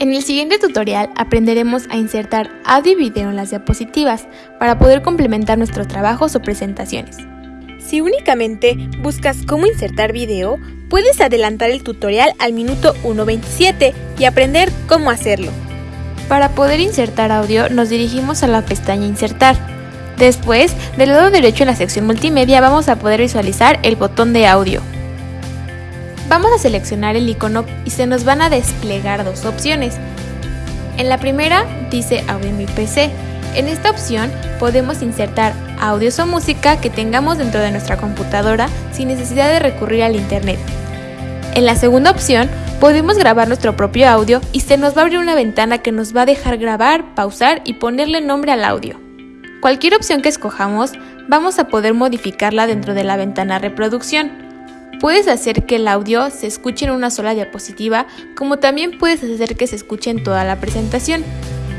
En el siguiente tutorial aprenderemos a insertar audio y video en las diapositivas para poder complementar nuestros trabajos o presentaciones. Si únicamente buscas cómo insertar video, puedes adelantar el tutorial al minuto 1.27 y aprender cómo hacerlo. Para poder insertar audio nos dirigimos a la pestaña Insertar. Después, del lado derecho en la sección multimedia vamos a poder visualizar el botón de audio. Vamos a seleccionar el icono y se nos van a desplegar dos opciones. En la primera dice Audio mi PC. En esta opción podemos insertar audios o música que tengamos dentro de nuestra computadora sin necesidad de recurrir al internet. En la segunda opción podemos grabar nuestro propio audio y se nos va a abrir una ventana que nos va a dejar grabar, pausar y ponerle nombre al audio. Cualquier opción que escojamos, vamos a poder modificarla dentro de la ventana reproducción. Puedes hacer que el audio se escuche en una sola diapositiva, como también puedes hacer que se escuche en toda la presentación.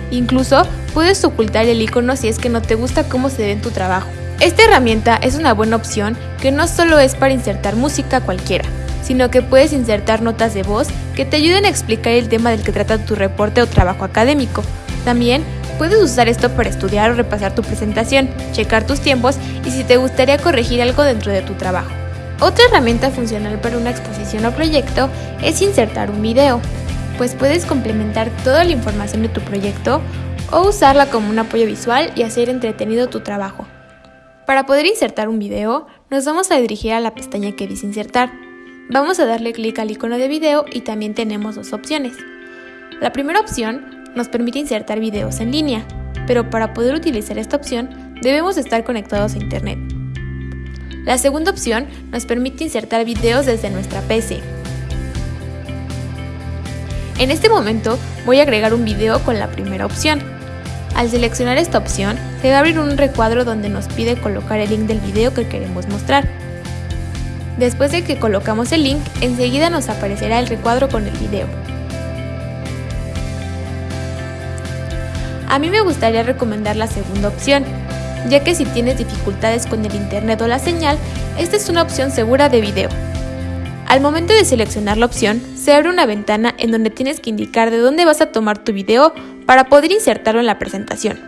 Incluso puedes ocultar el icono si es que no te gusta cómo se ve en tu trabajo. Esta herramienta es una buena opción que no solo es para insertar música cualquiera, sino que puedes insertar notas de voz que te ayuden a explicar el tema del que trata tu reporte o trabajo académico. También puedes usar esto para estudiar o repasar tu presentación, checar tus tiempos y si te gustaría corregir algo dentro de tu trabajo. Otra herramienta funcional para una exposición o proyecto es insertar un video, pues puedes complementar toda la información de tu proyecto o usarla como un apoyo visual y hacer entretenido tu trabajo. Para poder insertar un video, nos vamos a dirigir a la pestaña que dice insertar. Vamos a darle clic al icono de video y también tenemos dos opciones. La primera opción nos permite insertar videos en línea, pero para poder utilizar esta opción debemos estar conectados a internet. La segunda opción nos permite insertar videos desde nuestra PC. En este momento voy a agregar un video con la primera opción. Al seleccionar esta opción, se va a abrir un recuadro donde nos pide colocar el link del video que queremos mostrar. Después de que colocamos el link, enseguida nos aparecerá el recuadro con el video. A mí me gustaría recomendar la segunda opción, ya que si tienes dificultades con el internet o la señal, esta es una opción segura de video. Al momento de seleccionar la opción, se abre una ventana en donde tienes que indicar de dónde vas a tomar tu video para poder insertarlo en la presentación.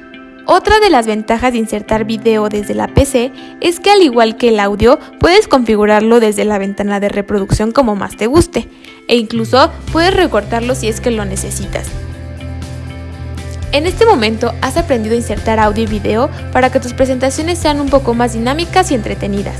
Otra de las ventajas de insertar video desde la PC es que al igual que el audio, puedes configurarlo desde la ventana de reproducción como más te guste, e incluso puedes recortarlo si es que lo necesitas. En este momento has aprendido a insertar audio y video para que tus presentaciones sean un poco más dinámicas y entretenidas.